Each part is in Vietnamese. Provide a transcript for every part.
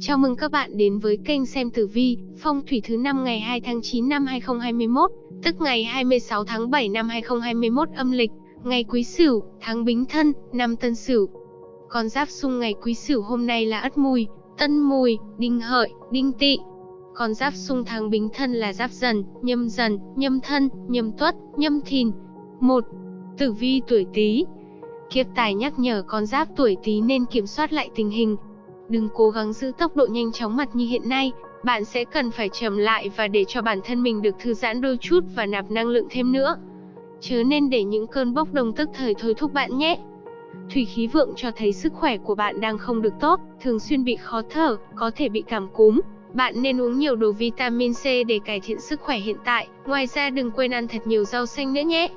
Chào mừng các bạn đến với kênh xem tử vi, phong thủy thứ năm ngày 2 tháng 9 năm 2021, tức ngày 26 tháng 7 năm 2021 âm lịch, ngày Quý Sửu, tháng Bính Thân, năm Tân Sửu. Con giáp xung ngày Quý Sửu hôm nay là Ất Mùi, Tân Mùi, Đinh Hợi, Đinh Tỵ. Con giáp xung tháng Bính Thân là Giáp Dần, Nhâm Dần, Nhâm Thân, Nhâm Tuất, Nhâm Thìn. 1. Tử vi tuổi Tý. Kiếp tài nhắc nhở con giáp tuổi Tý nên kiểm soát lại tình hình, Đừng cố gắng giữ tốc độ nhanh chóng mặt như hiện nay, bạn sẽ cần phải chậm lại và để cho bản thân mình được thư giãn đôi chút và nạp năng lượng thêm nữa. Chớ nên để những cơn bốc đồng tức thời thôi thúc bạn nhé. Thủy khí vượng cho thấy sức khỏe của bạn đang không được tốt, thường xuyên bị khó thở, có thể bị cảm cúm. Bạn nên uống nhiều đồ vitamin C để cải thiện sức khỏe hiện tại, ngoài ra đừng quên ăn thật nhiều rau xanh nữa nhé.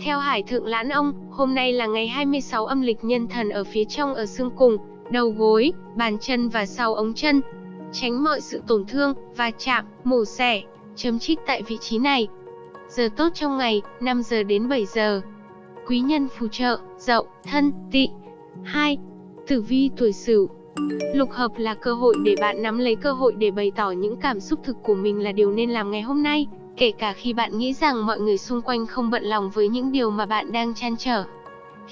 Theo Hải Thượng Lãn Ông, hôm nay là ngày 26 âm lịch nhân thần ở phía trong ở xương cùng, đầu gối, bàn chân và sau ống chân. Tránh mọi sự tổn thương, va chạm, mổ xẻ, chấm chích tại vị trí này. Giờ tốt trong ngày, 5 giờ đến 7 giờ. Quý nhân phù trợ, dậu, thân, tị. 2. Tử vi tuổi sửu Lục hợp là cơ hội để bạn nắm lấy cơ hội để bày tỏ những cảm xúc thực của mình là điều nên làm ngày hôm nay, kể cả khi bạn nghĩ rằng mọi người xung quanh không bận lòng với những điều mà bạn đang chăn trở.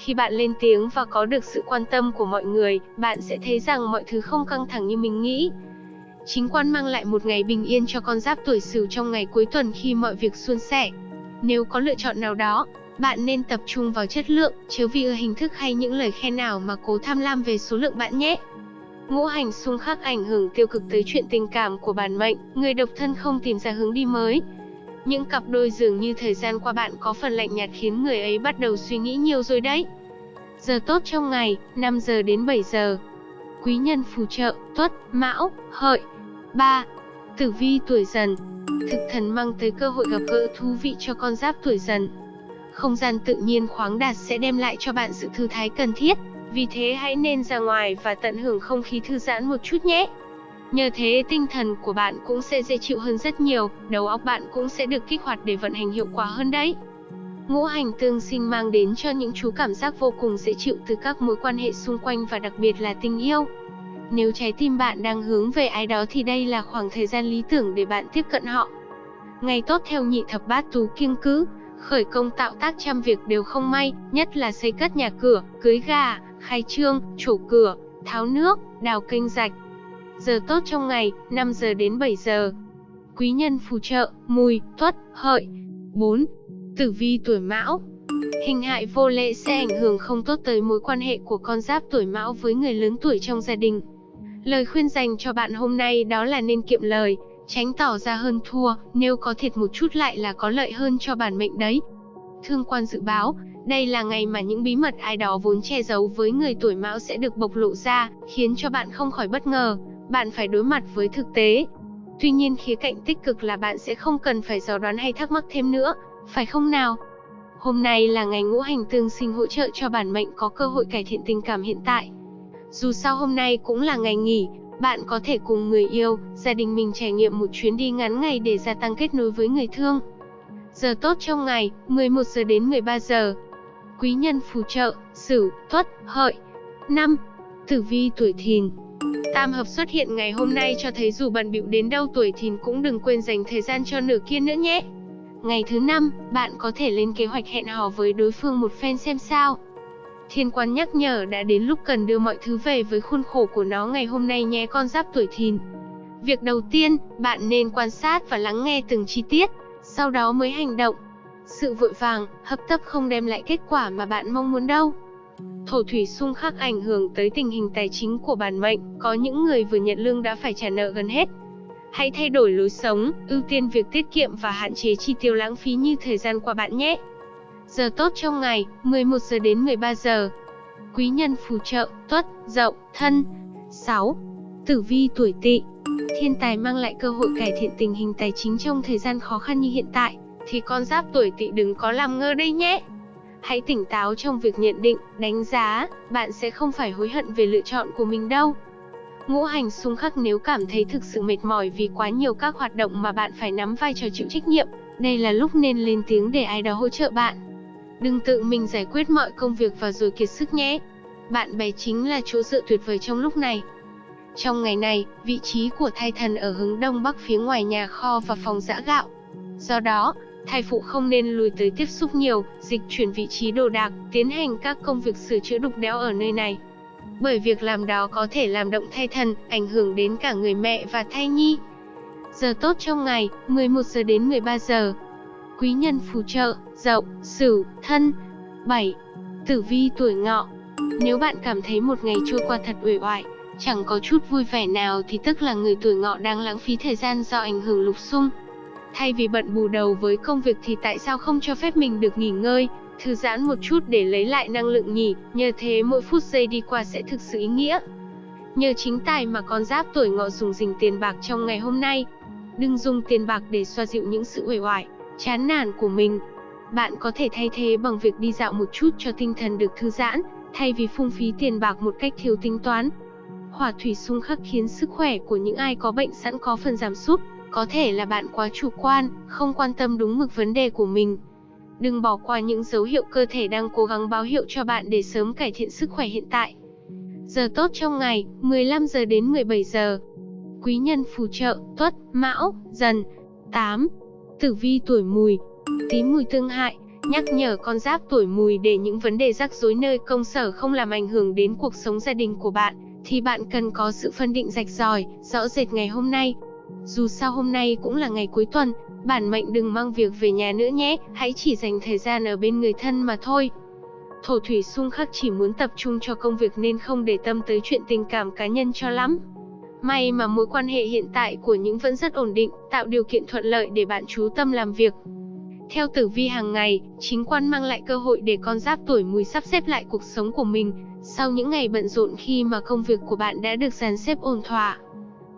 Khi bạn lên tiếng và có được sự quan tâm của mọi người, bạn sẽ thấy rằng mọi thứ không căng thẳng như mình nghĩ. Chính quan mang lại một ngày bình yên cho con giáp tuổi Sửu trong ngày cuối tuần khi mọi việc suôn sẻ. Nếu có lựa chọn nào đó, bạn nên tập trung vào chất lượng, chứ vì ở hình thức hay những lời khen nào mà cố tham lam về số lượng bạn nhé. Ngũ hành xung khắc ảnh hưởng tiêu cực tới chuyện tình cảm của bản mệnh, người độc thân không tìm ra hướng đi mới, những cặp đôi dường như thời gian qua bạn có phần lạnh nhạt khiến người ấy bắt đầu suy nghĩ nhiều rồi đấy. Giờ tốt trong ngày, 5 giờ đến 7 giờ. Quý nhân phù trợ, tuất, mão, hợi. 3. Tử vi tuổi dần Thực thần mang tới cơ hội gặp gỡ thú vị cho con giáp tuổi dần. Không gian tự nhiên khoáng đạt sẽ đem lại cho bạn sự thư thái cần thiết. Vì thế hãy nên ra ngoài và tận hưởng không khí thư giãn một chút nhé. Nhờ thế tinh thần của bạn cũng sẽ dễ chịu hơn rất nhiều, đầu óc bạn cũng sẽ được kích hoạt để vận hành hiệu quả hơn đấy. Ngũ hành tương sinh mang đến cho những chú cảm giác vô cùng dễ chịu từ các mối quan hệ xung quanh và đặc biệt là tình yêu. Nếu trái tim bạn đang hướng về ai đó thì đây là khoảng thời gian lý tưởng để bạn tiếp cận họ. Ngày tốt theo nhị thập bát tú kiêng cứ, khởi công tạo tác trăm việc đều không may, nhất là xây cất nhà cửa, cưới gà, khai trương, trổ cửa, tháo nước, đào kênh rạch, Giờ tốt trong ngày, 5 giờ đến 7 giờ. Quý nhân phù trợ, mùi, tuất, hợi. 4. Tử vi tuổi mão Hình hại vô lễ sẽ ảnh hưởng không tốt tới mối quan hệ của con giáp tuổi mão với người lớn tuổi trong gia đình. Lời khuyên dành cho bạn hôm nay đó là nên kiệm lời, tránh tỏ ra hơn thua, nếu có thiệt một chút lại là có lợi hơn cho bản mệnh đấy. Thương quan dự báo, đây là ngày mà những bí mật ai đó vốn che giấu với người tuổi mão sẽ được bộc lộ ra, khiến cho bạn không khỏi bất ngờ bạn phải đối mặt với thực tế. Tuy nhiên khía cạnh tích cực là bạn sẽ không cần phải dò đoán hay thắc mắc thêm nữa, phải không nào? Hôm nay là ngày ngũ hành tương sinh hỗ trợ cho bản mệnh có cơ hội cải thiện tình cảm hiện tại. Dù sao hôm nay cũng là ngày nghỉ, bạn có thể cùng người yêu, gia đình mình trải nghiệm một chuyến đi ngắn ngày để gia tăng kết nối với người thương. Giờ tốt trong ngày, 11 giờ đến 13 giờ. Quý nhân phù trợ, Sửu, Tuất, Hợi. 5. Tử vi tuổi Thìn, Tam hợp xuất hiện ngày hôm nay cho thấy dù bận bịu đến đâu tuổi thìn cũng đừng quên dành thời gian cho nửa kia nữa nhé. Ngày thứ năm, bạn có thể lên kế hoạch hẹn hò với đối phương một phen xem sao. Thiên quan nhắc nhở đã đến lúc cần đưa mọi thứ về với khuôn khổ của nó ngày hôm nay nhé con giáp tuổi thìn. Việc đầu tiên, bạn nên quan sát và lắng nghe từng chi tiết, sau đó mới hành động. Sự vội vàng, hấp tấp không đem lại kết quả mà bạn mong muốn đâu. Thổ thủy xung khắc ảnh hưởng tới tình hình tài chính của bản mệnh, có những người vừa nhận lương đã phải trả nợ gần hết. Hãy thay đổi lối sống, ưu tiên việc tiết kiệm và hạn chế chi tiêu lãng phí như thời gian qua bạn nhé. Giờ tốt trong ngày, 11 giờ đến 13 giờ. Quý nhân phù trợ, tuất, dậu, thân. 6. Tử vi tuổi tỵ Thiên tài mang lại cơ hội cải thiện tình hình tài chính trong thời gian khó khăn như hiện tại, thì con giáp tuổi tỵ đừng có làm ngơ đây nhé. Hãy tỉnh táo trong việc nhận định, đánh giá, bạn sẽ không phải hối hận về lựa chọn của mình đâu. Ngũ hành xung khắc nếu cảm thấy thực sự mệt mỏi vì quá nhiều các hoạt động mà bạn phải nắm vai trò chịu trách nhiệm, đây là lúc nên lên tiếng để ai đó hỗ trợ bạn. Đừng tự mình giải quyết mọi công việc và rồi kiệt sức nhé. Bạn bè chính là chỗ dựa tuyệt vời trong lúc này. Trong ngày này, vị trí của thai thần ở hướng đông bắc phía ngoài nhà kho và phòng giã gạo. Do đó, thai phụ không nên lùi tới tiếp xúc nhiều, dịch chuyển vị trí đồ đạc, tiến hành các công việc sửa chữa đục đẽo ở nơi này. Bởi việc làm đó có thể làm động thai thần, ảnh hưởng đến cả người mẹ và thai nhi. Giờ tốt trong ngày, 11 giờ đến 13 giờ. Quý nhân phù trợ, dậu, sửu, thân. 7. Tử vi tuổi ngọ. Nếu bạn cảm thấy một ngày trôi qua thật uể oải, chẳng có chút vui vẻ nào thì tức là người tuổi ngọ đang lãng phí thời gian do ảnh hưởng lục xung. Thay vì bận bù đầu với công việc thì tại sao không cho phép mình được nghỉ ngơi, thư giãn một chút để lấy lại năng lượng nhỉ, nhờ thế mỗi phút giây đi qua sẽ thực sự ý nghĩa. Nhờ chính tài mà con giáp tuổi ngọ dùng dình tiền bạc trong ngày hôm nay. Đừng dùng tiền bạc để xoa dịu những sự uể oải, chán nản của mình. Bạn có thể thay thế bằng việc đi dạo một chút cho tinh thần được thư giãn, thay vì phung phí tiền bạc một cách thiếu tính toán. Hỏa thủy xung khắc khiến sức khỏe của những ai có bệnh sẵn có phần giảm sút, có thể là bạn quá chủ quan, không quan tâm đúng mực vấn đề của mình. Đừng bỏ qua những dấu hiệu cơ thể đang cố gắng báo hiệu cho bạn để sớm cải thiện sức khỏe hiện tại. Giờ tốt trong ngày, 15 giờ đến 17 giờ. Quý nhân phù trợ, tuất, mão, dần. 8. Tử vi tuổi mùi. Tí mùi tương hại, nhắc nhở con giáp tuổi mùi để những vấn đề rắc rối nơi công sở không làm ảnh hưởng đến cuộc sống gia đình của bạn, thì bạn cần có sự phân định rạch ròi, rõ rệt ngày hôm nay. Dù sao hôm nay cũng là ngày cuối tuần, bản mệnh đừng mang việc về nhà nữa nhé, hãy chỉ dành thời gian ở bên người thân mà thôi. Thổ thủy xung khắc chỉ muốn tập trung cho công việc nên không để tâm tới chuyện tình cảm cá nhân cho lắm. May mà mối quan hệ hiện tại của những vẫn rất ổn định, tạo điều kiện thuận lợi để bạn chú tâm làm việc. Theo tử vi hàng ngày, chính quan mang lại cơ hội để con giáp tuổi mùi sắp xếp lại cuộc sống của mình, sau những ngày bận rộn khi mà công việc của bạn đã được dàn xếp ổn thỏa.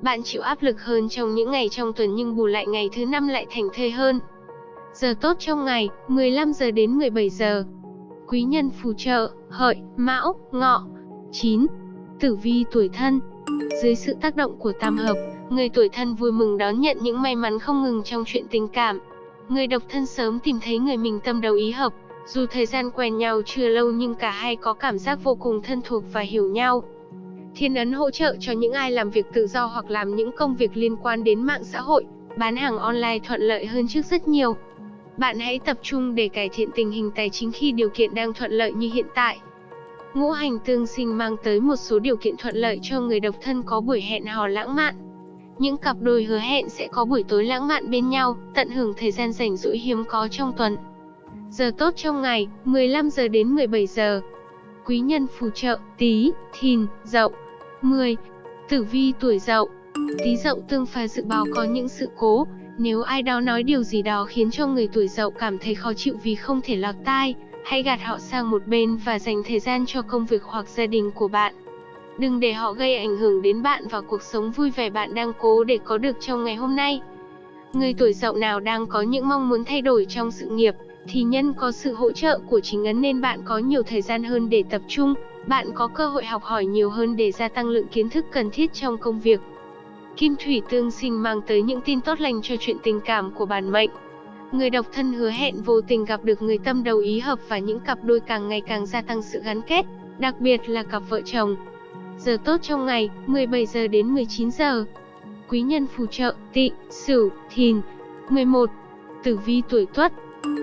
Bạn chịu áp lực hơn trong những ngày trong tuần nhưng bù lại ngày thứ năm lại thành thơi hơn. Giờ tốt trong ngày, 15 giờ đến 17 giờ. Quý nhân phù trợ, hợi, mão, ngọ. 9. Tử vi tuổi thân. Dưới sự tác động của tam hợp, người tuổi thân vui mừng đón nhận những may mắn không ngừng trong chuyện tình cảm. Người độc thân sớm tìm thấy người mình tâm đầu ý hợp, dù thời gian quen nhau chưa lâu nhưng cả hai có cảm giác vô cùng thân thuộc và hiểu nhau. Thiên ấn hỗ trợ cho những ai làm việc tự do hoặc làm những công việc liên quan đến mạng xã hội, bán hàng online thuận lợi hơn trước rất nhiều. Bạn hãy tập trung để cải thiện tình hình tài chính khi điều kiện đang thuận lợi như hiện tại. Ngũ hành tương sinh mang tới một số điều kiện thuận lợi cho người độc thân có buổi hẹn hò lãng mạn. Những cặp đôi hứa hẹn sẽ có buổi tối lãng mạn bên nhau, tận hưởng thời gian rảnh rỗi hiếm có trong tuần. Giờ tốt trong ngày, 15 giờ đến 17 giờ. Quý nhân phù trợ, tí, thìn, dậu. 10. Tử vi tuổi dậu Tí dậu tương phá dự báo có những sự cố, nếu ai đó nói điều gì đó khiến cho người tuổi dậu cảm thấy khó chịu vì không thể lọt tai, hãy gạt họ sang một bên và dành thời gian cho công việc hoặc gia đình của bạn. Đừng để họ gây ảnh hưởng đến bạn và cuộc sống vui vẻ bạn đang cố để có được trong ngày hôm nay. Người tuổi dậu nào đang có những mong muốn thay đổi trong sự nghiệp, thì nhân có sự hỗ trợ của chính ấn nên bạn có nhiều thời gian hơn để tập trung, bạn có cơ hội học hỏi nhiều hơn để gia tăng lượng kiến thức cần thiết trong công việc. Kim thủy tương sinh mang tới những tin tốt lành cho chuyện tình cảm của bản mệnh. Người độc thân hứa hẹn vô tình gặp được người tâm đầu ý hợp và những cặp đôi càng ngày càng gia tăng sự gắn kết, đặc biệt là cặp vợ chồng. Giờ tốt trong ngày, 17 giờ đến 19 giờ. Quý nhân phù trợ, tị, sửu, thìn. 11. Tử vi tuổi tuất.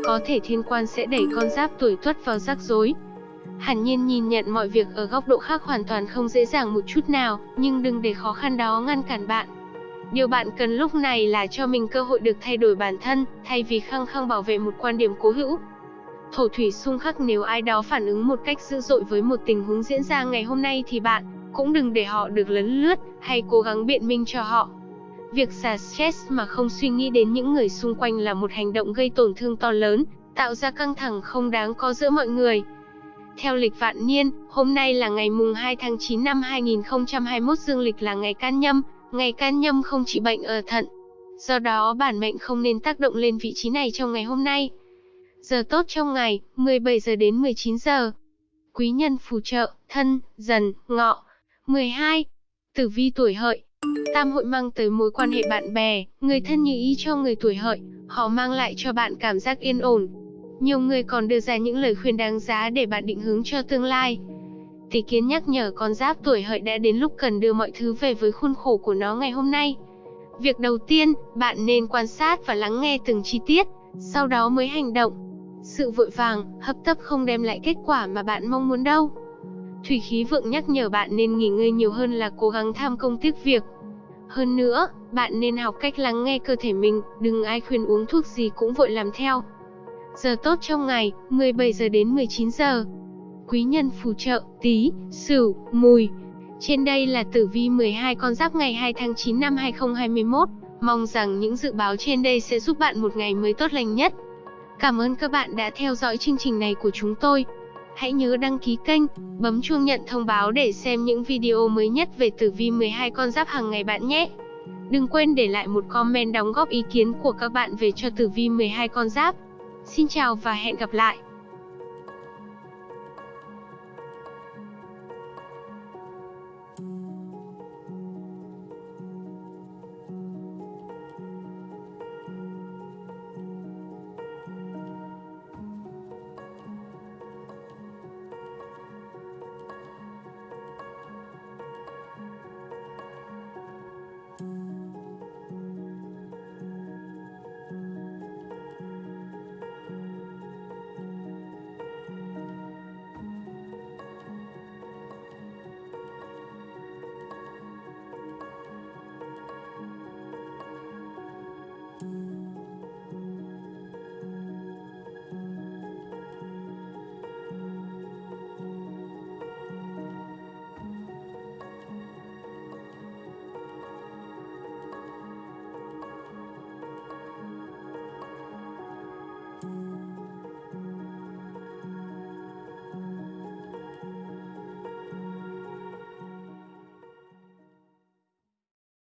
Có thể thiên quan sẽ đẩy con giáp tuổi tuất vào rắc rối, Hẳn nhiên nhìn nhận mọi việc ở góc độ khác hoàn toàn không dễ dàng một chút nào, nhưng đừng để khó khăn đó ngăn cản bạn. Điều bạn cần lúc này là cho mình cơ hội được thay đổi bản thân, thay vì khăng khăng bảo vệ một quan điểm cố hữu. Thổ thủy xung khắc nếu ai đó phản ứng một cách dữ dội với một tình huống diễn ra ngày hôm nay thì bạn cũng đừng để họ được lấn lướt hay cố gắng biện minh cho họ. Việc xả stress mà không suy nghĩ đến những người xung quanh là một hành động gây tổn thương to lớn, tạo ra căng thẳng không đáng có giữa mọi người. Theo lịch vạn niên, hôm nay là ngày mùng 2 tháng 9 năm 2021 dương lịch là ngày can nhâm, ngày can nhâm không trị bệnh ở thận. Do đó bản mệnh không nên tác động lên vị trí này trong ngày hôm nay. Giờ tốt trong ngày, 17 giờ đến 19 giờ. Quý nhân phù trợ, thân, dần, ngọ. 12. Tử vi tuổi hợi. Tam hội mang tới mối quan hệ bạn bè, người thân như ý cho người tuổi hợi, họ mang lại cho bạn cảm giác yên ổn, nhiều người còn đưa ra những lời khuyên đáng giá để bạn định hướng cho tương lai. Tỷ kiến nhắc nhở con giáp tuổi hợi đã đến lúc cần đưa mọi thứ về với khuôn khổ của nó ngày hôm nay. Việc đầu tiên, bạn nên quan sát và lắng nghe từng chi tiết, sau đó mới hành động. Sự vội vàng, hấp tấp không đem lại kết quả mà bạn mong muốn đâu. Thủy khí vượng nhắc nhở bạn nên nghỉ ngơi nhiều hơn là cố gắng tham công tiếc việc. Hơn nữa, bạn nên học cách lắng nghe cơ thể mình, đừng ai khuyên uống thuốc gì cũng vội làm theo. Giờ tốt trong ngày, 17 giờ đến 19 giờ. Quý nhân phù trợ, tí, sửu, mùi. Trên đây là tử vi 12 con giáp ngày 2 tháng 9 năm 2021. Mong rằng những dự báo trên đây sẽ giúp bạn một ngày mới tốt lành nhất. Cảm ơn các bạn đã theo dõi chương trình này của chúng tôi. Hãy nhớ đăng ký kênh, bấm chuông nhận thông báo để xem những video mới nhất về tử vi 12 con giáp hàng ngày bạn nhé. Đừng quên để lại một comment đóng góp ý kiến của các bạn về cho tử vi 12 con giáp. Xin chào và hẹn gặp lại.